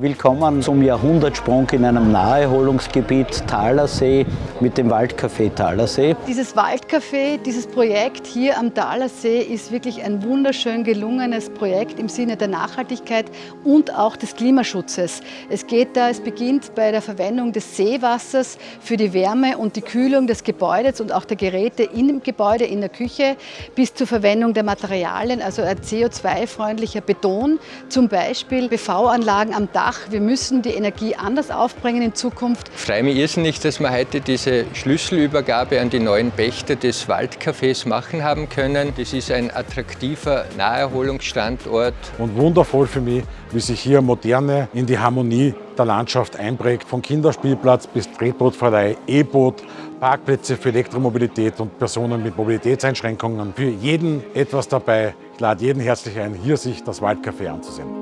Willkommen zum Jahrhundertsprung in einem Naherholungsgebiet Thalersee mit dem Waldcafé Thalersee. Dieses Waldcafé, dieses Projekt hier am Thalersee ist wirklich ein wunderschön gelungenes Projekt im Sinne der Nachhaltigkeit und auch des Klimaschutzes. Es geht da, es beginnt bei der Verwendung des Seewassers für die Wärme und die Kühlung des Gebäudes und auch der Geräte im Gebäude, in der Küche, bis zur Verwendung der Materialien, also ein CO2-freundlicher Beton, zum Beispiel PV-Anlagen am Dach Dach. Wir müssen die Energie anders aufbringen in Zukunft. Ich freue mich irrsinnig, dass wir heute diese Schlüsselübergabe an die neuen Pächter des Waldcafés machen haben können. Das ist ein attraktiver Naherholungsstandort. Und wundervoll für mich, wie sich hier Moderne in die Harmonie der Landschaft einprägt. Von Kinderspielplatz bis Tretbootverleih, E-Boot, Parkplätze für Elektromobilität und Personen mit Mobilitätseinschränkungen. Für jeden etwas dabei. Ich lade jeden herzlich ein, hier sich das Waldcafé anzusehen.